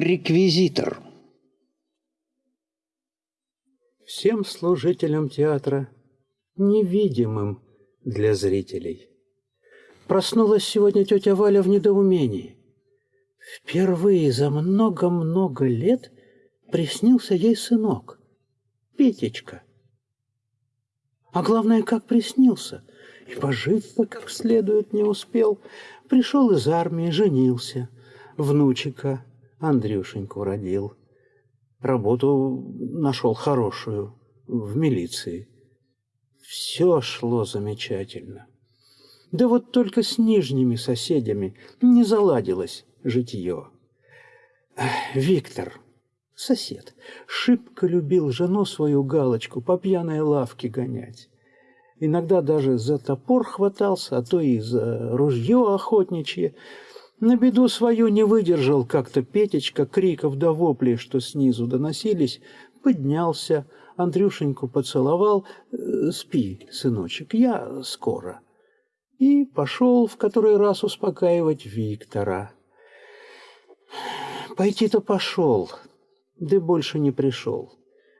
Реквизитор. Всем служителям театра, невидимым для зрителей. Проснулась сегодня тетя Валя в недоумении. Впервые за много-много лет приснился ей сынок, Петечка. А главное, как приснился. И пожить-то как следует не успел. Пришел из армии, женился. Внучика Андрюшеньку родил. Работу нашел хорошую в милиции. Все шло замечательно. Да вот только с нижними соседями не заладилось житье. Виктор, сосед, шибко любил жену свою галочку по пьяной лавке гонять. Иногда даже за топор хватался, а то и за ружье охотничье. На беду свою не выдержал как-то Петечка криков до воплей, что снизу доносились, поднялся, Андрюшеньку поцеловал, «Э, «Спи, сыночек, я скоро». И пошел в который раз успокаивать Виктора. Пойти-то пошел, да больше не пришел.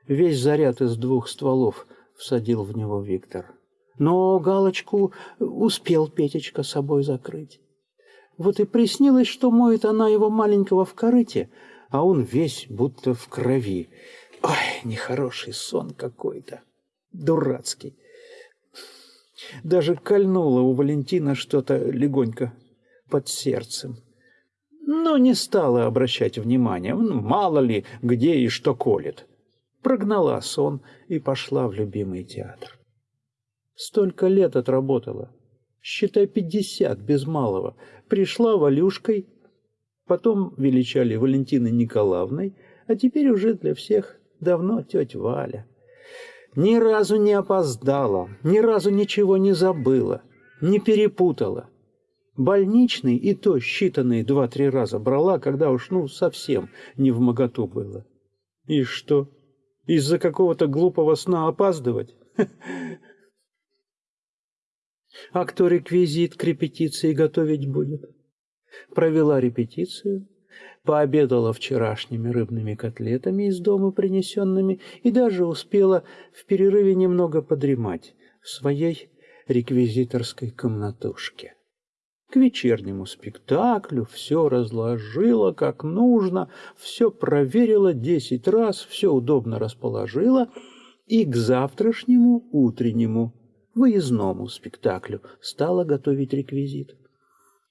Весь заряд из двух стволов всадил в него Виктор. Но галочку успел Петечка собой закрыть. Вот и приснилось, что моет она его маленького в корыте, а он весь будто в крови. Ой, нехороший сон какой-то, дурацкий. Даже кольнуло у Валентина что-то легонько под сердцем. Но не стала обращать внимания, мало ли, где и что колет. Прогнала сон и пошла в любимый театр. Столько лет отработала. Считай, пятьдесят без малого. Пришла Валюшкой, потом величали Валентиной Николаевной, а теперь уже для всех давно тетя Валя. Ни разу не опоздала, ни разу ничего не забыла, не перепутала. Больничный и то считанные два-три раза брала, когда уж ну совсем не в моготу было. И что, из-за какого-то глупого сна опаздывать? А кто реквизит к репетиции готовить будет? Провела репетицию, пообедала вчерашними рыбными котлетами из дома принесенными и даже успела в перерыве немного подремать в своей реквизиторской комнатушке. К вечернему спектаклю все разложила как нужно, все проверила десять раз, все удобно расположила и к завтрашнему утреннему выездному спектаклю стала готовить реквизит.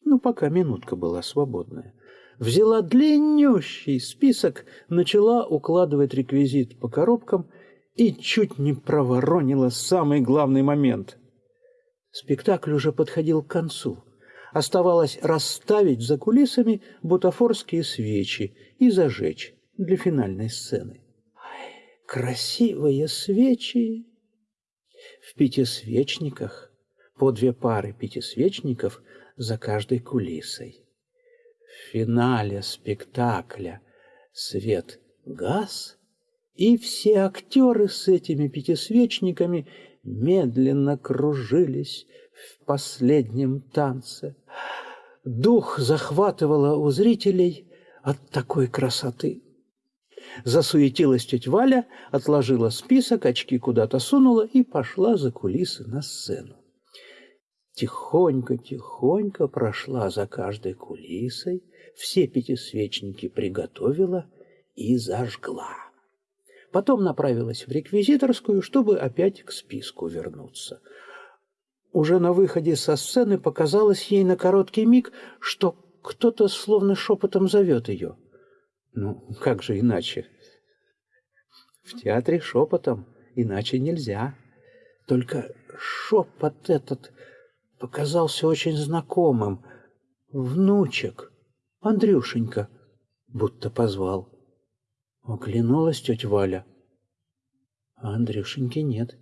Ну, пока минутка была свободная. Взяла длиннющий список, начала укладывать реквизит по коробкам и чуть не проворонила самый главный момент. Спектакль уже подходил к концу. Оставалось расставить за кулисами бутафорские свечи и зажечь для финальной сцены. Красивые свечи, в пятисвечниках, по две пары пятисвечников за каждой кулисой. В финале спектакля свет газ, и все актеры с этими пятисвечниками медленно кружились в последнем танце. Дух захватывало у зрителей от такой красоты. Засуетилась тетя Валя, отложила список, очки куда-то сунула и пошла за кулисы на сцену. Тихонько-тихонько прошла за каждой кулисой, все пятисвечники приготовила и зажгла. Потом направилась в реквизиторскую, чтобы опять к списку вернуться. Уже на выходе со сцены показалось ей на короткий миг, что кто-то словно шепотом зовет ее — ну, как же иначе? В театре шепотом, иначе нельзя. Только шепот этот показался очень знакомым. Внучек, Андрюшенька, будто позвал. Оглянулась тетя Валя. А Андрюшеньки нет.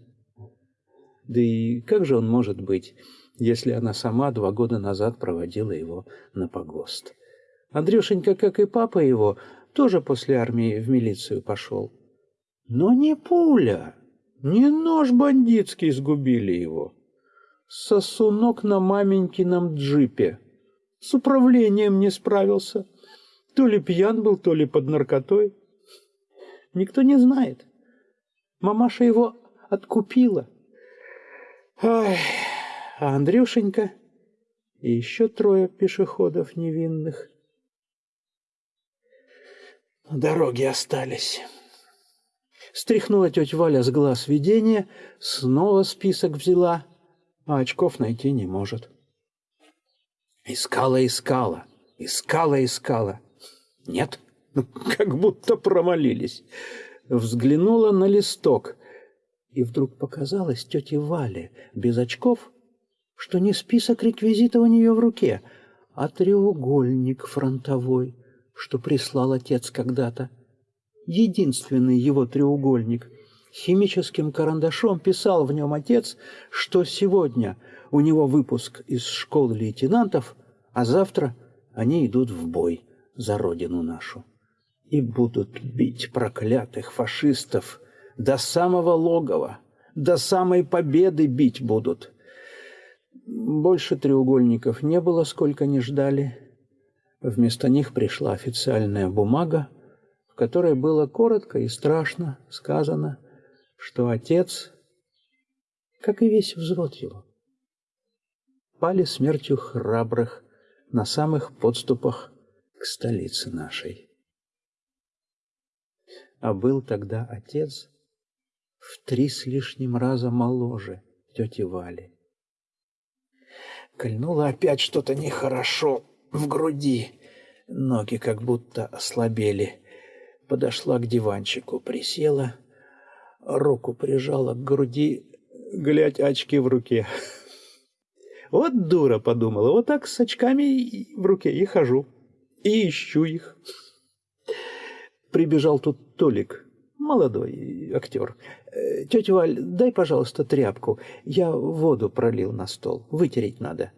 Да и как же он может быть, если она сама два года назад проводила его на погост? Андрюшенька, как и папа его, тоже после армии в милицию пошел. Но не пуля, не нож бандитский сгубили его. Сосунок на маменькином джипе. С управлением не справился. То ли пьян был, то ли под наркотой. Никто не знает. Мамаша его откупила. Ай, а Андрюшенька и еще трое пешеходов невинных на дороге остались. Стряхнула тетя Валя с глаз видения, снова список взяла, а очков найти не может. Искала, искала, искала, искала. Нет, как будто промолились. Взглянула на листок, и вдруг показалось тете Вале без очков, что не список реквизита у нее в руке, а треугольник фронтовой, что прислал отец когда-то. Единственный его треугольник. Химическим карандашом писал в нем отец, что сегодня у него выпуск из школы лейтенантов, а завтра они идут в бой за родину нашу. И будут бить проклятых фашистов до самого логова, до самой победы бить будут. Больше треугольников не было, сколько не ждали. Вместо них пришла официальная бумага, в которой было коротко и страшно сказано, что отец, как и весь взвод его, пали смертью храбрых на самых подступах к столице нашей. А был тогда отец в три с лишним раза моложе тети Вали. Кольнуло опять что-то нехорошо в груди, ноги как будто ослабели. Подошла к диванчику, присела, руку прижала к груди, глядь, очки в руке. Вот дура, подумала, вот так с очками в руке и хожу, и ищу их. Прибежал тут Толик, молодой актер. «Э, Тетя Валь, дай, пожалуйста, тряпку. Я воду пролил на стол. Вытереть надо.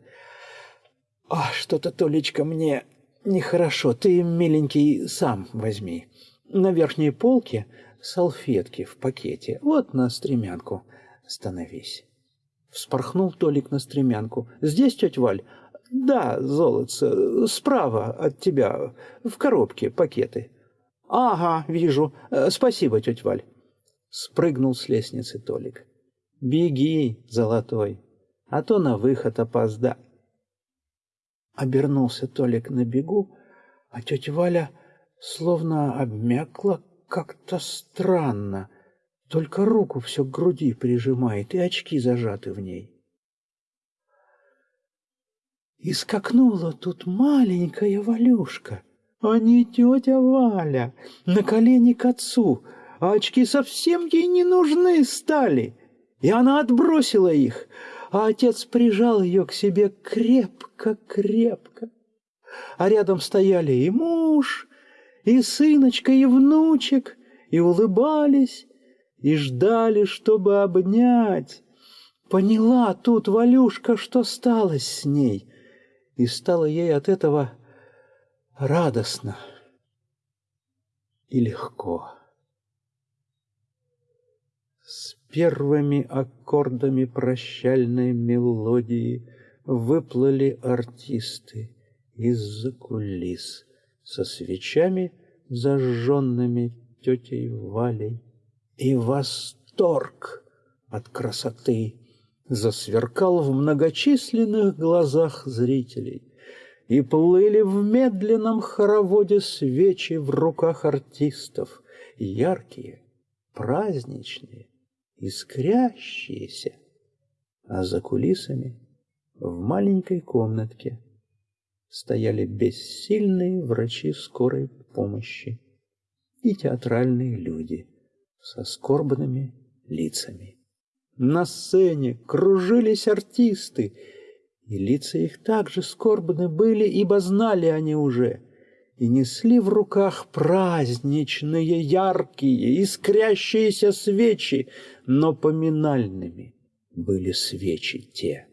А, что-то, Толечка, мне нехорошо. Ты, миленький, сам возьми. На верхней полке салфетки в пакете. Вот на стремянку становись. Вспорхнул Толик на стремянку. Здесь, тетя Валь? Да, золотце, справа от тебя, в коробке пакеты. Ага, вижу. Э, спасибо, тетя Валь. Спрыгнул с лестницы Толик. Беги, золотой, а то на выход опозда. Обернулся Толик на бегу, а тетя Валя словно обмякла как-то странно, только руку все к груди прижимает, и очки зажаты в ней. И скакнула тут маленькая Валюшка, а не тетя Валя, на колени к отцу, а очки совсем ей не нужны стали, и она отбросила их, а отец прижал ее к себе крепко-крепко. А рядом стояли и муж, и сыночка, и внучек, и улыбались, и ждали, чтобы обнять. Поняла тут Валюшка, что стало с ней, и стало ей от этого радостно и легко. С первыми аккордами прощальной мелодии выплыли артисты из-за кулис со свечами, зажженными тетей Валей, и восторг от красоты засверкал в многочисленных глазах зрителей, и плыли в медленном хороводе свечи в руках артистов, яркие, праздничные, искрящиеся, а за кулисами в маленькой комнатке стояли бессильные врачи скорой помощи и театральные люди со скорбными лицами. На сцене кружились артисты, и лица их также скорбны были, ибо знали они уже — и несли в руках праздничные, яркие, искрящиеся свечи, но поминальными были свечи те.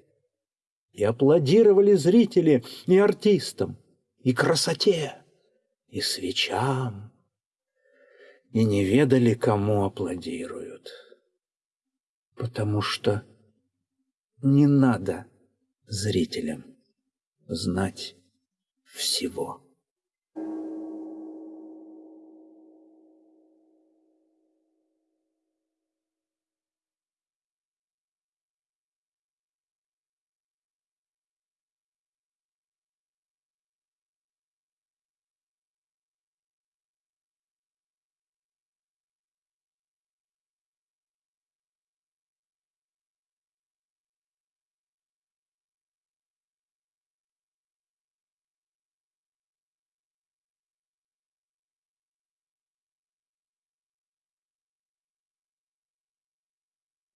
И аплодировали зрители и артистам, и красоте, и свечам, и не ведали, кому аплодируют. Потому что не надо зрителям знать всего.